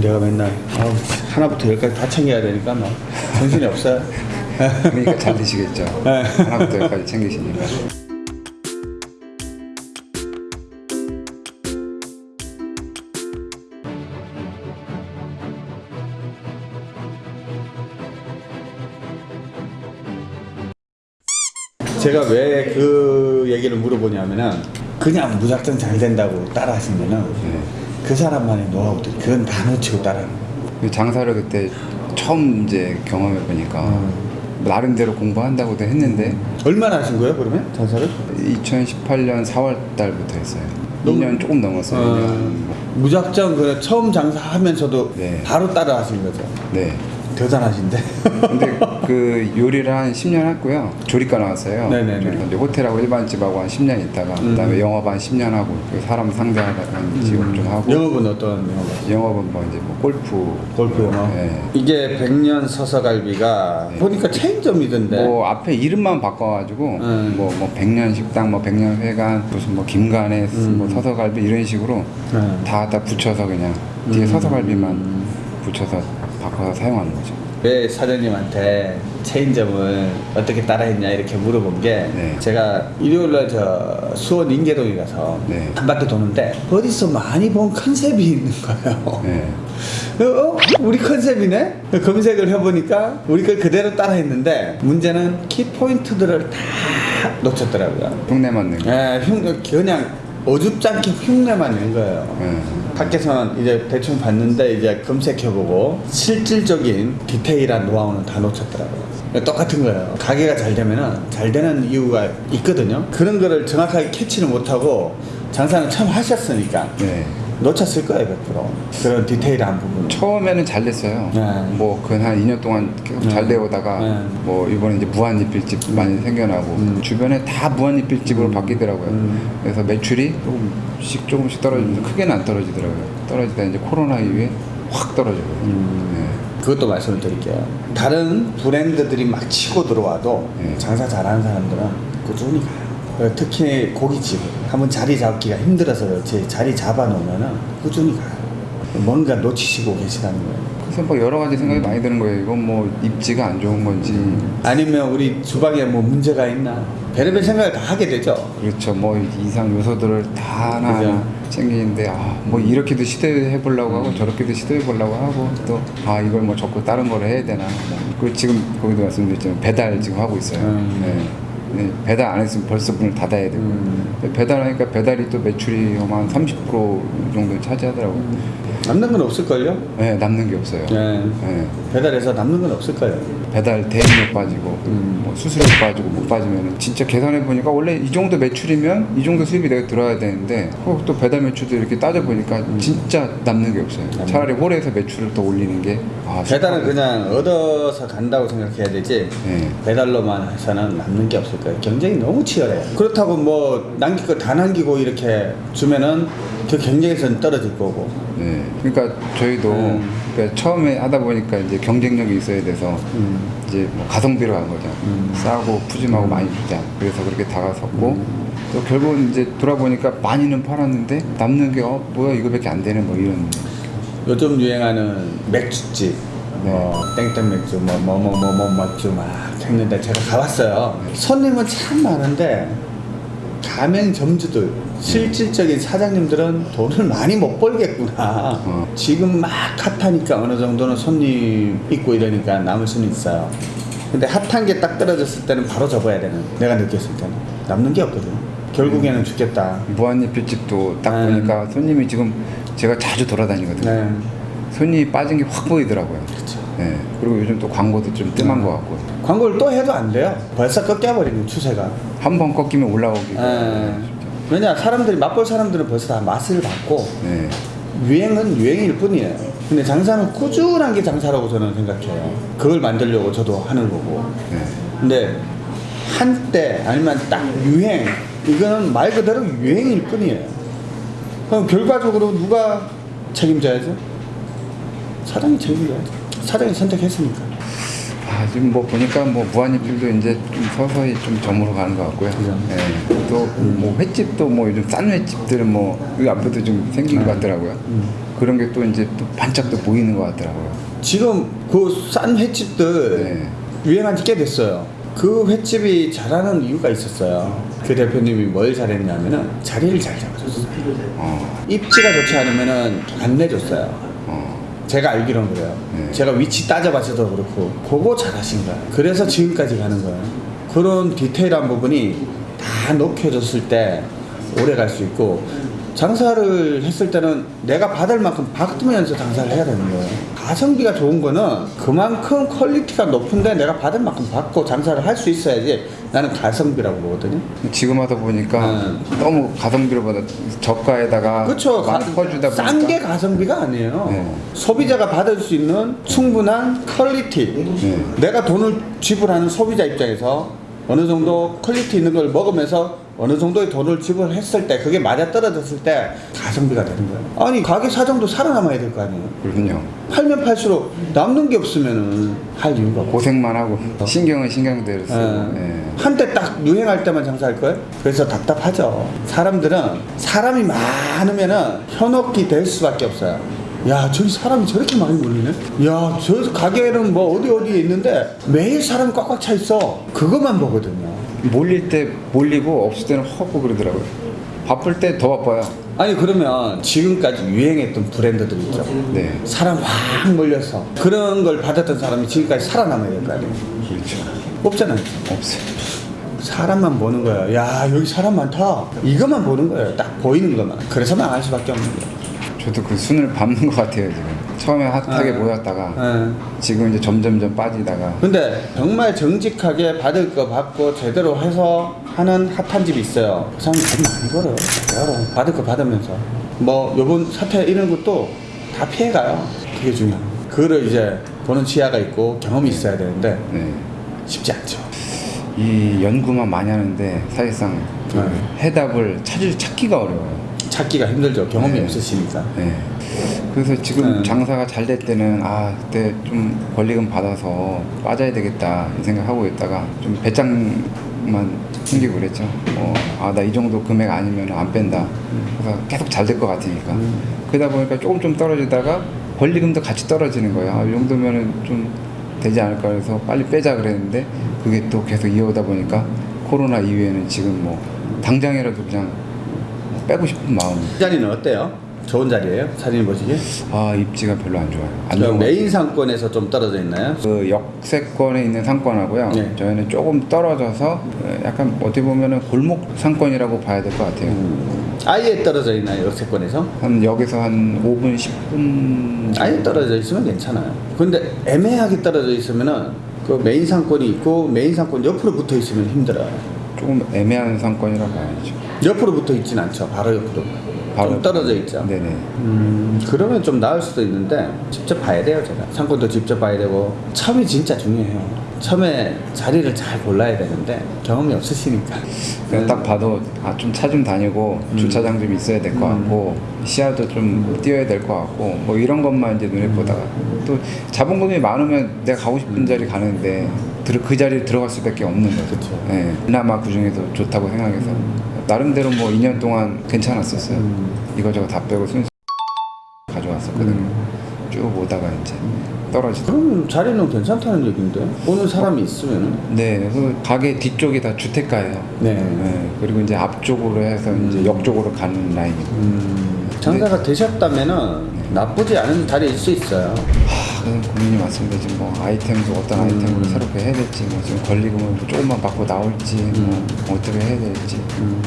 내가 맨날 아우, 하나부터 열까지 다 챙겨야 되니까 막 정신이 없어요. 그러니까 잘 드시겠죠. 네. 하나부터 열까지 챙기시니까. 제가 왜 그 얘기를 물어보냐면은 그냥 무작정 잘 된다고 따라 하시면은 네. 그 사람만의 노하우들이 그건 다 놓치고 따라하는 거예요. 그 장사를 그때 처음 이제 경험해 보니까 음. 나름대로 공부한다고도 했는데 얼마나 하신 거예요 그러면 장사를? 2018년 4월 달부터 했어요. 너무- 2년 조금 넘었어요. 어, 2년. 무작정 그 처음 장사하면서도 네. 바로 따라 하신 거죠. 네. 대단하신데. 그 요리를 한 10년 했고요. 조리과 나왔어요. 네네네. 이제 호텔하고 일반 집하고 한 10년 있다가 음. 그다음에 영업 한 10년 하고 그 사람 상대하다가 직업 좀 하고 영업은 어떤 영업? 영업은 뭐 이제 뭐 골프 골프 영업. 네. 이게 백년 서서갈비가 보니까 체인점이던데. 뭐 앞에 이름만 바꿔가지고 음. 뭐 뭐 백년 식당 뭐 백년 회관 무슨 뭐 김간의 음. 뭐 서서갈비 이런 식으로 네. 다다 붙여서 그냥 뒤에 음. 서서갈비만 붙여서 바꿔서 사용하는 거죠. 왜 사장님한테 체인점을 어떻게 따라했냐 이렇게 물어본 게 네. 제가 일요일날 저 수원 인계동에 가서 네. 한 바퀴 도는데 어디서 많이 본 컨셉이 있는 거예요. 네. 어? 우리 컨셉이네? 검색을 해보니까 우리 걸 그대로 따라했는데 문제는 키포인트들을 다 놓쳤더라고요. 흉내 맞는 거. 예, 흉, 그냥 어줍지 않게 흉내만 낸 거예요. 네. 밖에서는 이제 대충 봤는데 이제 검색해보고 실질적인 디테일한 노하우는 다 놓쳤더라고요. 똑같은 거예요. 가게가 잘 되면은 잘 되는 이유가 있거든요. 그런 거를 정확하게 캐치를 못하고 장사는 처음 하셨으니까 네. 놓쳤을 거예요, 100%. 그런 디테일한 부분. 처음에는 잘 됐어요. 네. 뭐그한 2년 동안 계속 네. 잘 되오다가 네. 뭐 이번에 이제 무한리필집 많이 생겨나고 음. 주변에 다 무한리필집으로 바뀌더라고요. 음. 그래서 매출이 조금씩 조금씩 떨어지면서 크게는 안 떨어지더라고요. 떨어지다 이제 코로나 이후에 확 떨어지고. 음. 그것도 말씀을 드릴게요. 다른 브랜드들이 막 치고 들어와도 네. 장사 잘하는 사람들은 꾸준히 가요. 어, 특히 고깃집 한번 자리 잡기가 힘들어서 그렇지 자리 잡아놓으면 꾸준히 가요. 뭔가 놓치시고 계시다는 거예요. 그래서 뭐 여러 가지 생각이 많이 드는 거예요. 이건 뭐 입지가 안 좋은 건지. 아니면 우리 주방에 뭐 문제가 있나 별의별 생각을 다 하게 되죠. 그렇죠. 뭐 이상 요소들을 다 하나 그죠. 챙기는데 아 뭐 이렇게도 시도해 보려고 하고 저렇게도 시도해 보려고 하고 또 아 이걸 뭐 자꾸 다른 거를 해야 되나. 뭐. 그리고 지금 거기도 말씀드렸지만 배달 지금 하고 있어요. 음. 네. 네, 배달 안 했으면 벌써 문을 닫아야 되고 음. 배달하니까 배달이 또 매출이 한 30% 정도 차지하더라고요. 남는 건 없을걸요? 네, 남는 게 없어요. 네. 네. 배달해서 남는 건 없을 거예요. 배달 대행료 빠지고 음. 뭐 수수료 빠지고 못 빠지면 진짜 계산해 보니까 원래 이 정도 매출이면 이 정도 수입이 내가 들어야 되는데 어, 또 배달 매출도 이렇게 따져 보니까 진짜 남는 게 없어요. 남는 차라리 홀에서 매출을 더 올리는 게 아, 배달은. 그냥 얻어서 간다고 생각해야 되지 네. 배달로만 해서는 남는 게 없을 거예요 경쟁이 너무 치열해요 그렇다고 뭐 남길 거 다 남기고 이렇게 주면은 그 경쟁에서는 떨어질 거고 네. 그러니까 저희도 음. 그러니까 처음에 하다 보니까 이제 경쟁력이 있어야 돼서 음. 이제 뭐 가성비로 간 거죠. 음. 싸고 푸짐하고 많이 주자. 그래서 그렇게 다가섰고 또 결국은 이제 돌아보니까 많이는 팔았는데 남는 게 어, 뭐야 이거밖에 안 되는 뭐 이런 요즘 유행하는 맥주집 뭐 땡땡 맥주 뭐 뭐 뭐 뭐 뭐 맥주 막 했는데 제가 가봤어요 손님은 참 많은데 가맹점주들 실질적인 사장님들은 돈을 많이 못 벌겠구나 어. 지금 막 핫하니까 어느 정도는 손님 있고 이러니까 남을 수는 있어요 근데 핫한 게 딱 떨어졌을 때는 바로 접어야 되는 내가 느꼈을 때는 남는 게 없거든 결국에는 죽겠다 무한리필집도 딱 네. 보니까 손님이 지금 제가 자주 돌아다니거든요. 네 손님이 빠진 게 확 보이더라고요. 그렇죠 네. 그리고 요즘 또 광고도 좀 뜸한 네. 것 같고 광고를 또 해도 안 돼요 벌써 꺾여버리는 추세가 한 번 꺾이면 올라오기. 예. 왜냐 사람들이 맛볼 사람들은 벌써 다 맛을 봤고 네. 유행은 유행일 뿐이에요. 근데 장사는 꾸준한 게 장사라고 저는 생각해요. 그걸 만들려고 저도 하는 거고. 네. 근데 한때 아니면 딱 유행 이거는 말 그대로 유행일 뿐이에요. 그럼 결과적으로 누가 책임져야죠? 사장이 책임져야죠. 사장이 선택했으니까. 아, 지금 뭐 보니까 뭐 무한리필도 이제 좀 서서히 좀 점으로 가는 것 같고요. 네. 또뭐 횟집도 뭐 요즘 싼 횟집들은 뭐 여기 앞에도 좀 생긴 것 같더라고요. 음. 그런 게 또 이제 또 반짝 또 보이는 것 같더라고요. 지금 그 싼 횟집들 네. 유행한 지 꽤 됐어요. 그 횟집이 잘하는 이유가 있었어요. 그 대표님이 뭘 잘했냐면은 자리를 잘 잡아줬어요. 어, 입지가 좋지 않으면은 안 내줬어요. 어, 제가 알기로는 그래요. 네. 제가 위치 따져봐서도 그렇고 그거 잘하신 거예요. 그래서 지금까지 가는 거예요. 그런 디테일한 부분이 다 녹여졌을 때 오래 갈 수 있고 장사를 했을 때는 내가 받을 만큼 받으면서 장사를 해야 되는 거예요. 가성비가 좋은 거는 그만큼 quality가 높은데 내가 받을 만큼 받고 장사를 할 수 있어야지 나는 가성비라고 보거든요. 지금 와서 보니까 너무 가성비로보다 저가에다가 그렇죠. 많이 퍼주다 보니까 싼 게 가성비가 아니에요. 네. 소비자가 받을 수 있는 충분한 quality. 네. 내가 돈을 지불하는 소비자 입장에서 어느 정도 quality 있는 걸 먹으면서 어느 정도의 돈을 지불했을 때 그게 맞아 떨어졌을 때 가성비가 되는 거예요. 아니 가게 사정도 살아남아야 될 거 아니에요. 그렇군요. 팔면 팔수록 남는 게 없으면은 할 이유가 없고. 고생만 하고 신경은 신경대로 쓰고 예. 예. 한때 딱 유행할 때만 장사할 거예요? 그래서 답답하죠. 사람들은 사람이 많으면 은 현혹이 될 수밖에 없어요. 야, 저기 사람이 저렇게 많이 몰리네? 야, 저 가게는 뭐 어디 어디에 있는데 매일 사람이 꽉꽉 차 있어. 그것만 보거든요. 몰릴 때 몰리고 없을 때는 헛고 그러더라고요. 바쁠 때 더 바빠요. 아니, 그러면 지금까지 유행했던 브랜드들 있죠. 네. 사람 확 몰려서 그런 걸 받았던 사람이 지금까지 살아남아야 될 거 아니에요. 그렇죠. 없잖아요. 없어요. 사람만 보는 거예요. 야, 여기 사람 많다. 이것만 보는 거예요. 딱 보이는 것만. 그래서 망할 수밖에 없는 거예요. 저도 그 순을 밟는 것 같아요 지금. 처음에 핫하게 아. 모였다가 예. 지금 이제 점점점 빠지다가 근데 정말 정직하게 받을 거 받고 제대로 해서 하는 핫한 집이 있어요. 그 사람 돈 많이 벌어요. 받을 거 받으면서. 뭐 요번 사태 이런 것도 다 피해가요. 그게 중요해요. 그거를 이제 보는 지하가 있고 경험이 있어야 되는데 네. 쉽지 않죠. 이 연구만 많이 하는데 사실상 그 네. 해답을 찾을 찾기가 어려워요. 찾기가 힘들죠. 경험이 네. 없으시니까. 네. 그래서 지금 네. 장사가 잘 될 때는 아 그때 좀 권리금 받아서 빠져야 되겠다 이 생각하고 있다가 좀 배짱만 생기고 그랬죠. 어, 아나 이 정도 금액 아니면 안 뺀다. 그래서 계속 잘 될 것 같으니까. 그러다 보니까 조금 좀 떨어지다가 권리금도 같이 떨어지는 거예요. 아, 이 정도면은 좀 되지 않을까 해서 빨리 빼자 그랬는데 그게 또 계속 이어오다 보니까 코로나 이후에는 지금 뭐 당장이라도 그냥 빼고 싶은 마음. 이 자리는 어때요? 좋은 자리예요? 사장님 보시기에? 아 입지가 별로 안 좋아요. 안저 좋은 것 메인 상권에서 좀 떨어져 있나요? 그 역세권에 있는 상권하고요. 네. 저희는 조금 떨어져서 어, 약간 어떻게 보면은 골목 상권이라고 봐야 될 것 같아요. 음. 아예 떨어져 있나요? 역세권에서? 한 여기서 한 5분 10분 아예 떨어져 있으면 괜찮아요. 근데 애매하게 떨어져 있으면은 그 메인 상권이 있고 메인 상권 옆으로 붙어 있으면 힘들어요. 조금 애매한 상권이라고 봐야죠. 옆으로 붙어 있진 않죠. 바로 옆으로. 좀 떨어져 있죠. 네네. 음, 그러면 좀 나을 수도 있는데 직접 봐야 돼요, 제가. 상권도 직접 봐야 되고 처음이 진짜 중요해요. 처음에 자리를 잘 골라야 되는데 경험이 없으시니까. 그냥 딱 봐도 아 좀 차 좀 다니고 주차장 좀 있어야 될 것 같고 시야도 좀 띄어야 될 것 같고 뭐 이런 것만 이제 눈에 보다가 또 자본금이 많으면 내가 가고 싶은 자리 가는데 들- 그 자리에 들어갈 수밖에 없는 거죠. 그쵸. 예. 그나마 그 중에서 좋다고 생각해서 나름대로 뭐 2년 동안 괜찮았었어요. 이거저거 다 빼고 순수 가져왔었거든요. 쭉 오다가 이제 떨어지다. 그러면 자리는 괜찮다는 얘기인데 오는 사람이 있으면은 네, 그 가게 뒤쪽이 다 주택가예요. 네. 네, 그리고 이제 앞쪽으로 해서 이제 역 쪽으로 가는 라인이고. 음, 장사가 되셨다면은 나쁘지 않은 자리일 수 있어요. 하, 고민이 많습니다. 지금 뭐 아이템도 어떤 아이템으로 음. 새롭게 해야 될지, 뭐 지금 권리금을 뭐 조금만 받고 나올지, 뭐 어떻게 해야 될지. 음,